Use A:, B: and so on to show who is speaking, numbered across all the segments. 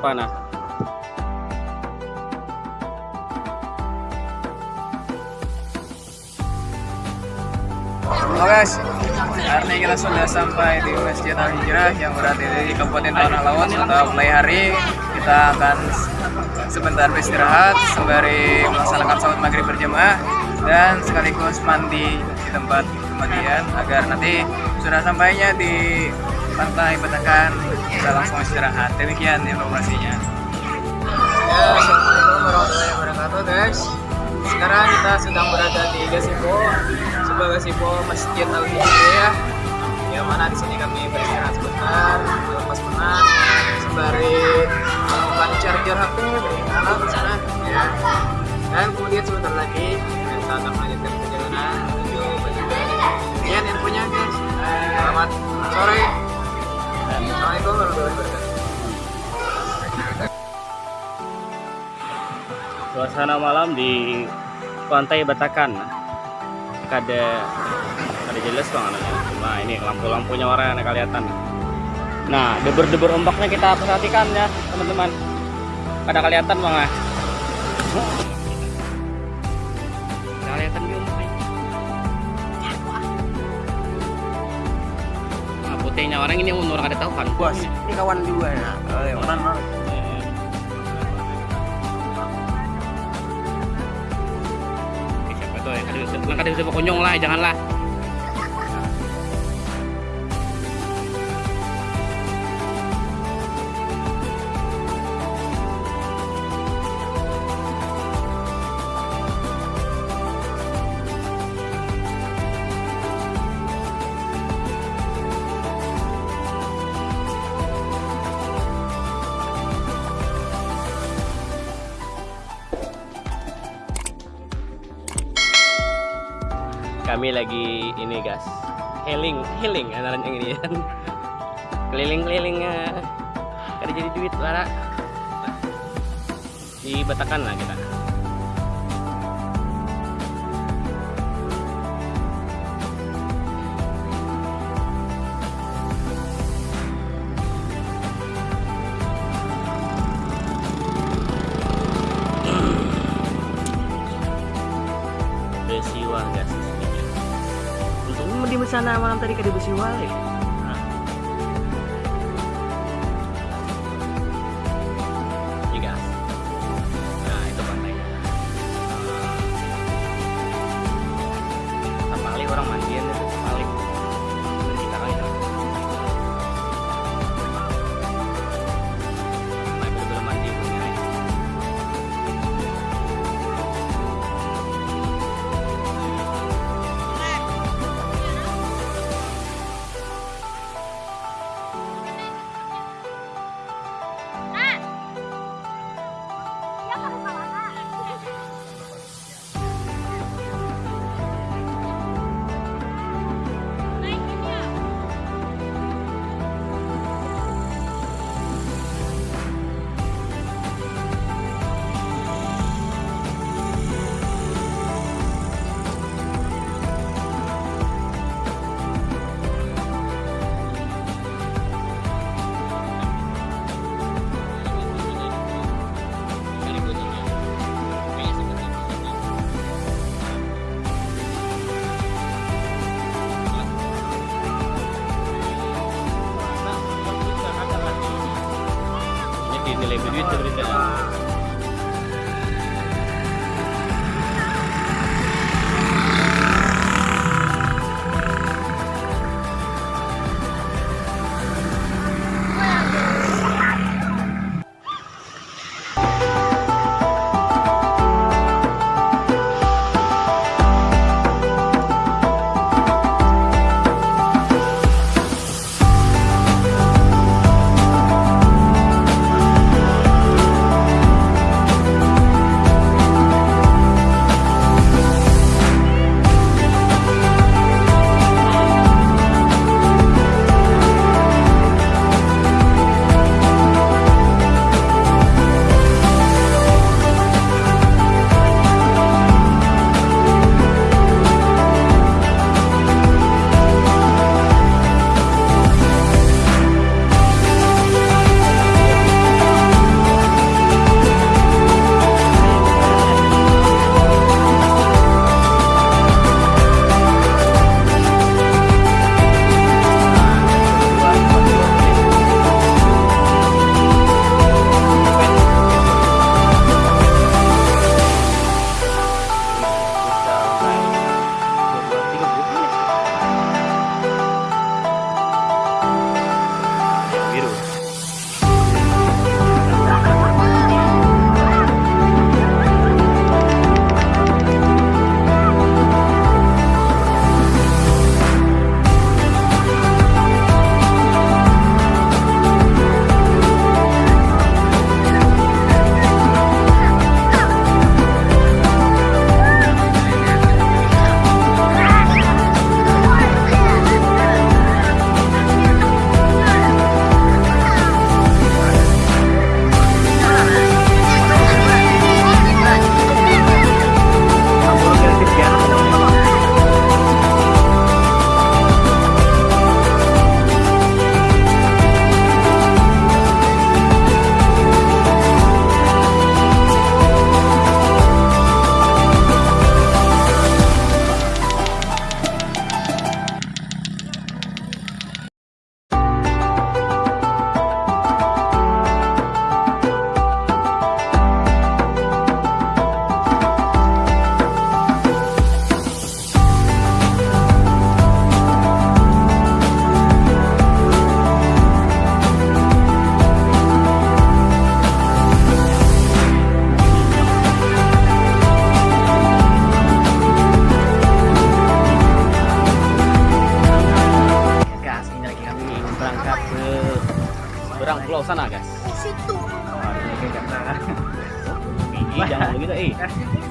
A: kelapa nah
B: Oke guys, hari ini kita sudah sampai di Masjid Al Hijrah yang berada di Kabupaten Tanah Lawas atau mulai hari kita akan sebentar beristirahat sembari melaksanakan sholat maghrib berjamaah dan sekaligus mandi di tempat kemandian agar nanti sudah sampainya di pantai Batakan kita langsung istirahat. Demikian informasinya. Ya, Assalamualaikum warahmatullahi wabarakatuh guys. Sekarang kita sedang berada di Gasipo, sebuah Gasipo Masjid Al Hijrah. Yang mana di sini kami beristirahat sebentar, melepas penat, sembari melakukan charger HP, beristirahat di sana. Ya. Dan kemudian sebentar lagi kita akan melanjutkan perjalanan menuju Batakan. Sekian infonya guys. Selamat sore.
A: Suasana malam di pantai Batakan. Ada ada jelas bang nah ini lampu-lampunya warna kelihatan. Nah debur-debur ombaknya kita perhatikan ya teman-teman. Ada kelihatan bang nah, putihnya orang ini orang ada tahu kan
B: Bos, ini kawan juga ya. Oh, ya. Orang, orang.
A: Langkah dari sebuah konyong lah janganlah kami lagi ini guys. Healing healing andalan yang ini. Keliling-keliling eh, kada jadi duit lara. Di Batakan lah kita Sana malam tadi besiwa ya. Iya duit berita.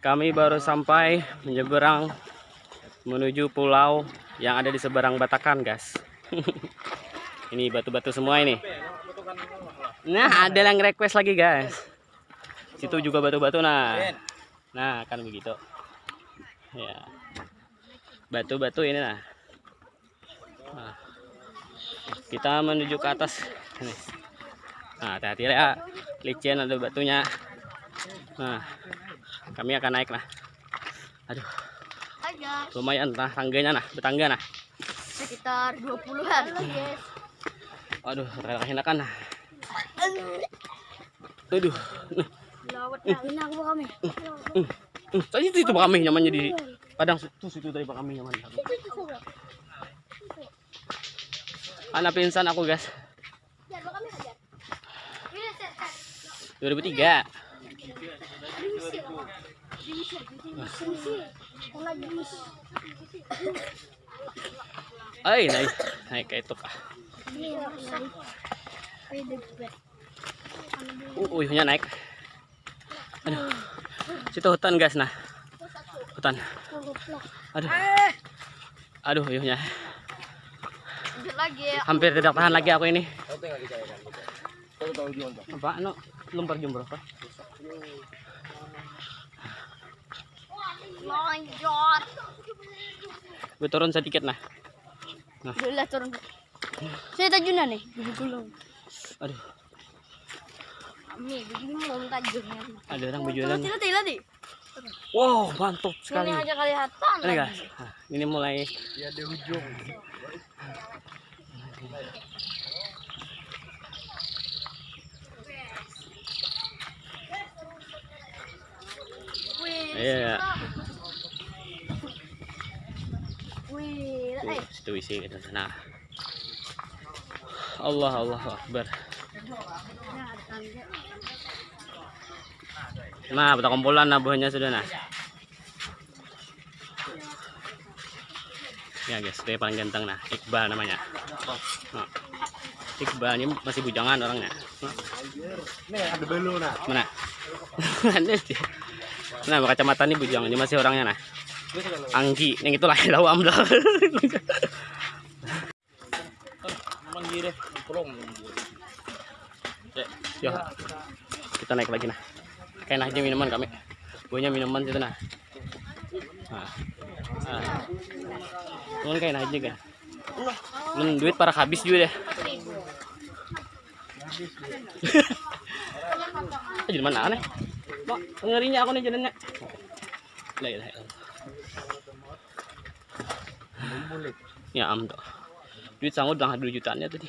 A: Kami baru sampai menyeberang menuju pulau yang ada di seberang Batakan, guys. ini batu-batu semua ini. Nah, ada yang request lagi, guys. Situ juga batu-batu nah. Nah, kan begitu. Ya. Batu-batu ini nah. Nah. Kita menuju ke atas. Nah, hati-hati ya. Licin ada batunya. Nah, kami akan naik nah. Aduh,
C: Hai guys,
A: lumayan nah tangganya nah, betangga nah.
C: sekitar 20-an guys.
A: Aduh, rela enakan nah. Aduh.
C: Lawat kami.
A: Tadi itu, itu Pak kami nyamannya di padang situ situ tadi Pak kami nyaman. Anak pinsan aku guys.
C: Ya, kami hajar. Ini set set.
A: 2003. Ay, naik naik ke itu kah. Uh, uyuhnya naik. Aduh. Situ hutan guys nah. Hutan. Aduh. Aduh uyuhnya.
C: Ya.
A: Hampir tidak tahan lagi aku ini. Apa? No, lempar jumroh Pak.
C: Lanjut.
A: Gue turun sedikit nah.
C: Udah turun. Saya tajunan nih, biji gulung.
A: Aduh,
C: Kami biji gulung tajamnya.
A: ada orang berjualan.
C: Tidak tidak di.
A: Wow, mantap sekali.
C: Ini aja kelihatan.
A: Ini guys, nah, ini mulai
C: Wih.
A: Iya.
C: Wih, eh.
A: Tuh, situ isi gitu. Nah, Allah Allah Akbar. Nah, kita kumpulan nah buahnya sudah nah. Ya guys, dia paling ganteng nah, Iqbal namanya. Nah, Iqbal ini masih bujangan orangnya. Nah,
D: Nih ada belu nah.
A: mana? Nah, kacamata ini bujang, ini masih orangnya nah. Anggi, yang itu lah lawam dah. Ya, kita naik lagi nah. Kayak aja minuman kami. Buahnya minuman situ nah. Nah. Nah. Ini kayak aja kan. Belum duit para habis juga deh. Jadi mana aneh? Mak, ngerinya aku nih jalannya. La ilaha illallah. Ya am tuh. Duit sanggup udah 2 jutaannya tadi.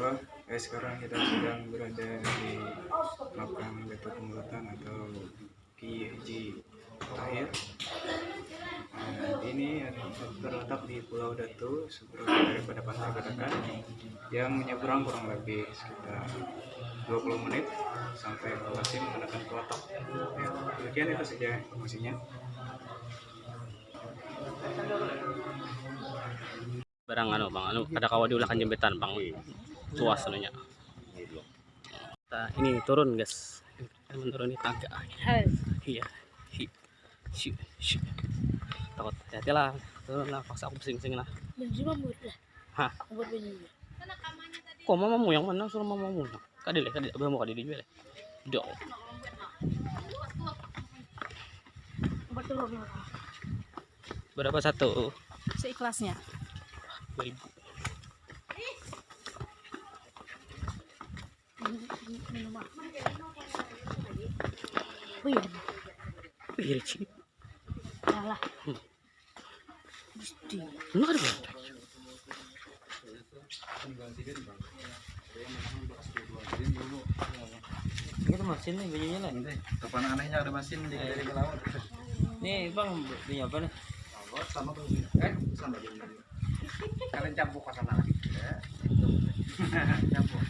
E: Bang, eh, sekarang kita sedang berada di makam Gatot Mulutan atau Kiai Haji Tahir. Nah, ini adalah terletak di Pulau Datu, seberapa daripada Pantai Batakan, yang menyeberang kurang lebih sekitar 20 menit sampai lokasi menggunakan kelotok. Ya, demikian itu saja informasinya.
A: Barang anu bang, anu ada kawa diulahkan jembetan bang. Tuas anunya. Nah, ini turun guys. Menuruni tangga. Iya. Takut. Hati lah. Turun lah. Paksa aku pusing-pusing lah.
C: Menjima mudah.
A: Hah?
C: Buat.
A: Kok mamamu yang mana? Suruh mamamu. Kadil kadil. Abang mau kadil juga. Dok. Berapa satu?
C: Seikhlasnya.
A: 2000.
C: Minum ah. Wih,
A: Wih, cheap.
C: kalah.
A: Hmm.
C: Gusti.
A: Enggak ada
F: mesin nih lah.
D: Kapan anehnya ada mesin.
F: Nih bang apa nih?
D: Eh. Kalian campur ke. Ya. Campur.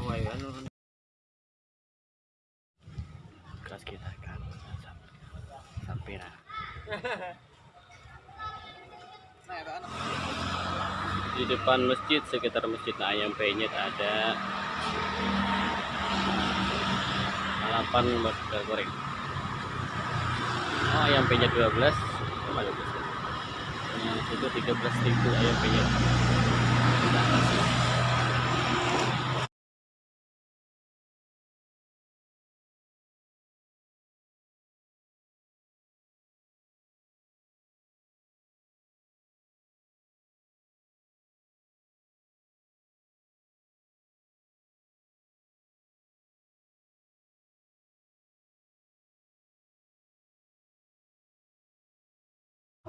F: Oh iya anu.
A: Kita kan. Sampai nah. Di depan masjid sekitar masjid Ayam Penyet ada balapan motor goreng. Oh, ayam penyet 12. Oh, bagus. Yang itu 13 ribu ayam penyet.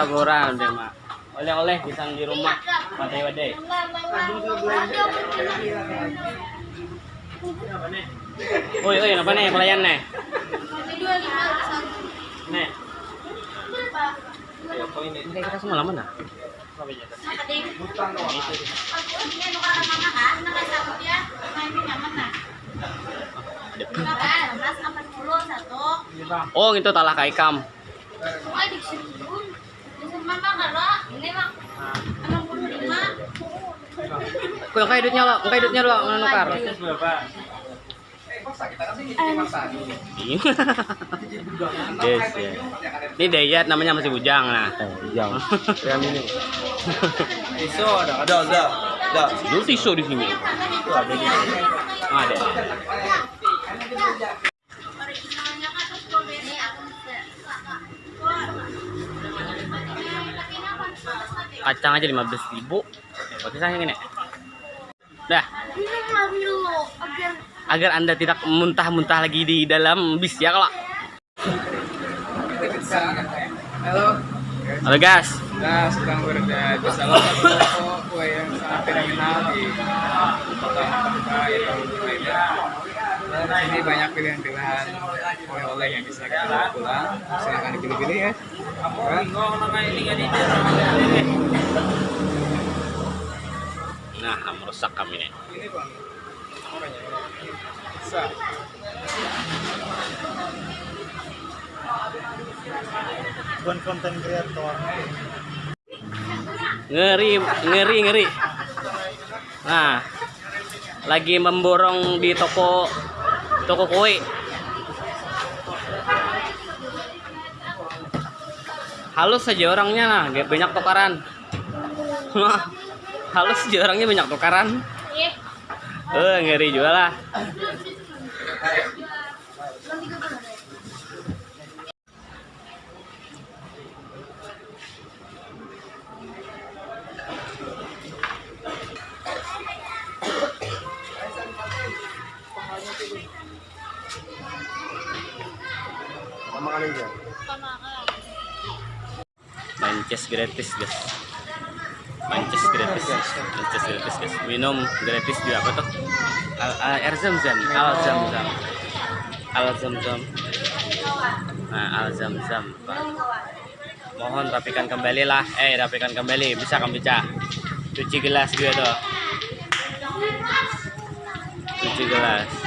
A: martaboran deh mak oleh-oleh pisang di rumah wadai wadai Oi, oi, apa nih pelayan nih? Nih. Kayak kita semua lama nah? Oh, itu talah kaikam. Kau kayak duitnya lo, kayak duitnya lo menukar. yes, ya. Ini Dayat namanya masih bujang nah.
F: Jauh. Yang ini.
A: Iso ada, ada, ada. Ada. Dulu tisu di sini. Ada. Kacang aja 15 ribu. Pakai sayang ini. Dah, agar anda tidak muntah-muntah lagi di dalam bis ya kalau.
B: Halo,
A: Halo guys.
B: kita sedang berada di salah satu toko kue yang sangat fenomenal di kota Matabuka yaitu. Dan ini banyak pilihan-pilihan oleh-oleh yang bisa kita bawa pulang. Silahkan dipilih-pilih ya.
A: Nah, merusak kami nih.
B: Ini bang, apanya? Bisa.
D: Bukan konten kreator.
A: Ngeri, ngeri, ngeri. Nah, lagi memborong di toko toko kue. Halus saja orangnya gak banyak tukaran. Halus aja orangnya banyak tukaran. Eh, ngeri juga lah. Main chess gratis, guys. Main chess gratis. Main chess gratis, guys. Minum gratis juga apa tuh? Al, al air zam zam, al zam zam, al zam zam. Nah, al zam zam. Mohon rapikan kembali lah. Eh, rapikan kembali. Bisa kamu baca. Cuci gelas juga tuh. Cuci gelas.